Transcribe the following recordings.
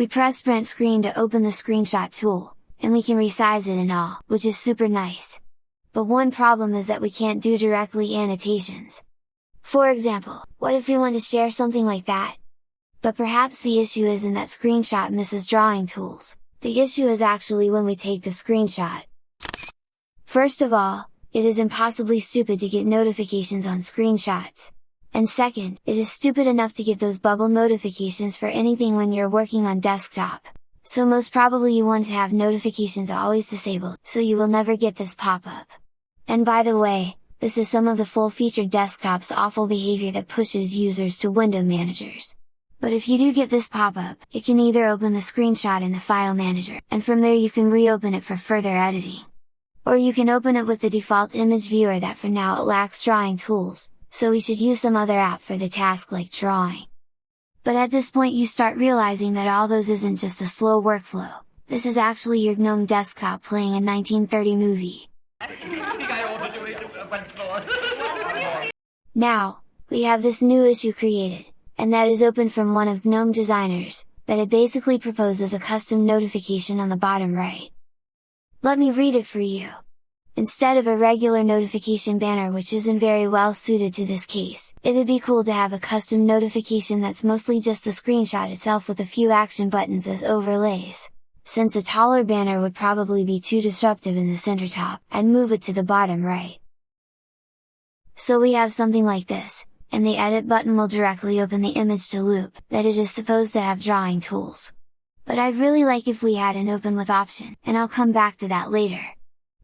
We press print screen to open the screenshot tool, and we can resize it and all, which is super nice. But one problem is that we can't do directly annotations. For example, what if we want to share something like that? But perhaps the issue isn't that screenshot misses drawing tools, the issue is actually when we take the screenshot. First of all, it is impossibly stupid to get notifications on screenshots. And second, it is stupid enough to get those bubble notifications for anything when you're working on desktop. So most probably you want to have notifications always disabled, so you will never get this pop-up. And by the way, this is some of the full-featured desktop's awful behavior that pushes users to window managers. But if you do get this pop-up, it can either open the screenshot in the file manager, and from there you can reopen it for further editing. Or you can open it with the default image viewer that for now it lacks drawing tools, so we should use some other app for the task like drawing. But at this point you start realizing that all those isn't just a slow workflow, this is actually your GNOME desktop playing a 1930 movie. Now, we have this new issue created, and that is open from one of GNOME designers, that it basically proposes a custom notification on the bottom right. Let me read it for you. Instead of a regular notification banner which isn't very well suited to this case, it'd be cool to have a custom notification that's mostly just the screenshot itself with a few action buttons as overlays. Since a taller banner would probably be too disruptive in the center top, I'd move it to the bottom right. So we have something like this, and the edit button will directly open the image to Loupe, that it is supposed to have drawing tools. But I'd really like if we had an open with option, and I'll come back to that later.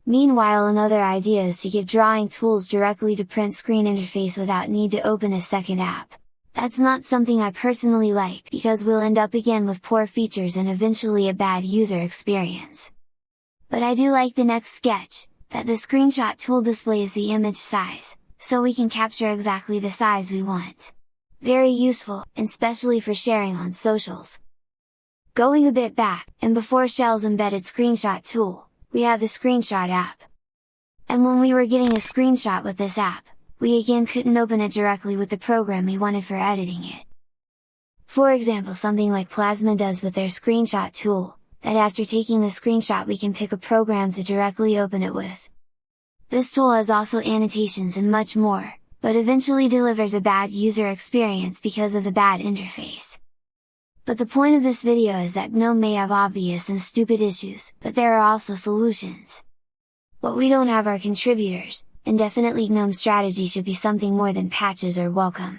Meanwhile another idea is to give drawing tools directly to print screen interface without need to open a second app. That's not something I personally like because we'll end up again with poor features and eventually a bad user experience. But I do like the next sketch, that the screenshot tool displays the image size, so we can capture exactly the size we want. Very useful, especially for sharing on socials. Going a bit back, and before Shell's embedded screenshot tool, we have the screenshot app. And when we were getting a screenshot with this app, we again couldn't open it directly with the program we wanted for editing it. For example something like Plasma does with their screenshot tool, that after taking the screenshot we can pick a program to directly open it with. This tool has also annotations and much more, but eventually delivers a bad user experience because of the bad interface. But the point of this video is that GNOME may have obvious and stupid issues, but there are also solutions. What we don't have are contributors, and definitely GNOME strategy should be something more than patches or welcome.